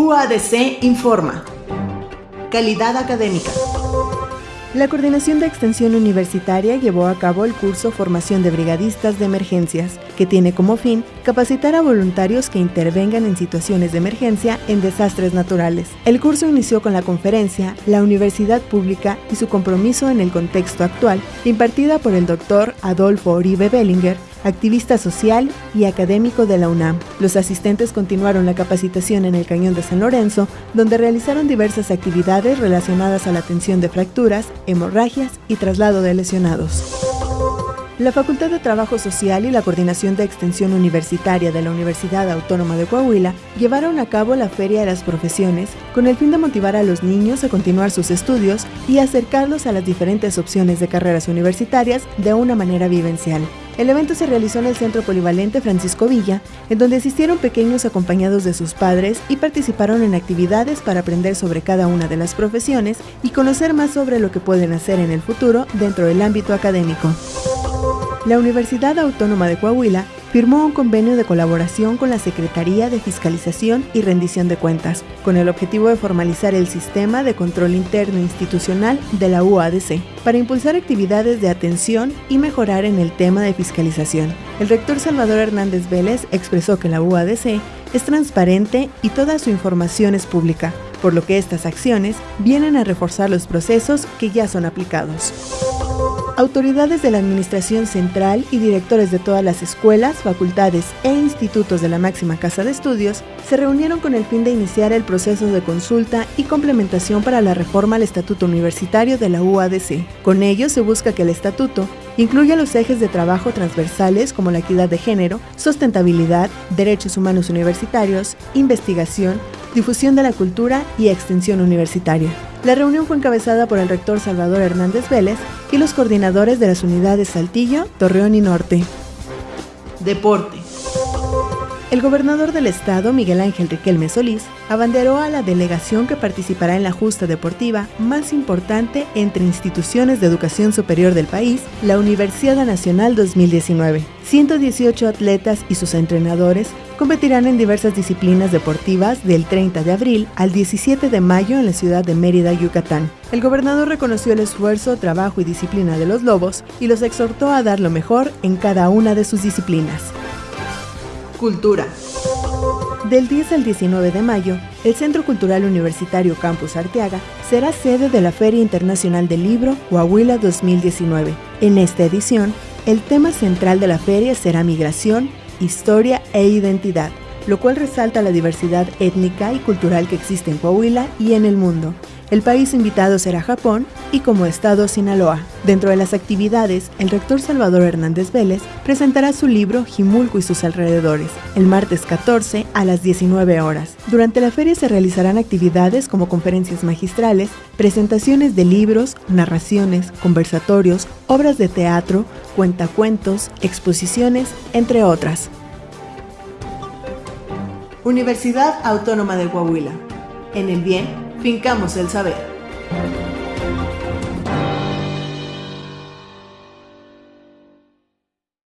UADC informa. Calidad académica. La Coordinación de Extensión Universitaria llevó a cabo el curso Formación de Brigadistas de Emergencias, que tiene como fin capacitar a voluntarios que intervengan en situaciones de emergencia en desastres naturales. El curso inició con la conferencia La Universidad Pública y su compromiso en el contexto actual, impartida por el doctor Adolfo Oribe Bellinger, activista social y académico de la UNAM. Los asistentes continuaron la capacitación en el Cañón de San Lorenzo, donde realizaron diversas actividades relacionadas a la atención de fracturas, hemorragias y traslado de lesionados. La Facultad de Trabajo Social y la Coordinación de Extensión Universitaria de la Universidad Autónoma de Coahuila llevaron a cabo la Feria de las Profesiones con el fin de motivar a los niños a continuar sus estudios y acercarlos a las diferentes opciones de carreras universitarias de una manera vivencial. El evento se realizó en el Centro Polivalente Francisco Villa, en donde asistieron pequeños acompañados de sus padres y participaron en actividades para aprender sobre cada una de las profesiones y conocer más sobre lo que pueden hacer en el futuro dentro del ámbito académico la Universidad Autónoma de Coahuila firmó un convenio de colaboración con la Secretaría de Fiscalización y Rendición de Cuentas, con el objetivo de formalizar el sistema de control interno institucional de la UADC, para impulsar actividades de atención y mejorar en el tema de fiscalización. El rector Salvador Hernández Vélez expresó que la UADC es transparente y toda su información es pública, por lo que estas acciones vienen a reforzar los procesos que ya son aplicados. Autoridades de la Administración Central y directores de todas las escuelas, facultades e institutos de la máxima casa de estudios se reunieron con el fin de iniciar el proceso de consulta y complementación para la reforma al Estatuto Universitario de la UADC. Con ello se busca que el estatuto incluya los ejes de trabajo transversales como la equidad de género, sustentabilidad, derechos humanos universitarios, investigación, difusión de la cultura y extensión universitaria. La reunión fue encabezada por el rector Salvador Hernández Vélez y los coordinadores de las unidades Saltillo, Torreón y Norte. Deporte. El gobernador del estado, Miguel Ángel Riquelme Solís, abanderó a la delegación que participará en la justa deportiva más importante entre instituciones de educación superior del país, la Universidad Nacional 2019. 118 atletas y sus entrenadores competirán en diversas disciplinas deportivas del 30 de abril al 17 de mayo en la ciudad de Mérida, Yucatán. El gobernador reconoció el esfuerzo, trabajo y disciplina de los lobos y los exhortó a dar lo mejor en cada una de sus disciplinas. Cultura. Del 10 al 19 de mayo, el Centro Cultural Universitario Campus Arteaga será sede de la Feria Internacional del Libro Coahuila 2019. En esta edición, el tema central de la feria será migración, historia e identidad, lo cual resalta la diversidad étnica y cultural que existe en Coahuila y en el mundo. El país invitado será Japón y como estado Sinaloa. Dentro de las actividades, el rector Salvador Hernández Vélez presentará su libro Jimulco y sus alrededores, el martes 14 a las 19 horas. Durante la feria se realizarán actividades como conferencias magistrales, presentaciones de libros, narraciones, conversatorios, obras de teatro, cuentacuentos, exposiciones, entre otras. Universidad Autónoma de Coahuila. En el bien Fincamos el saber.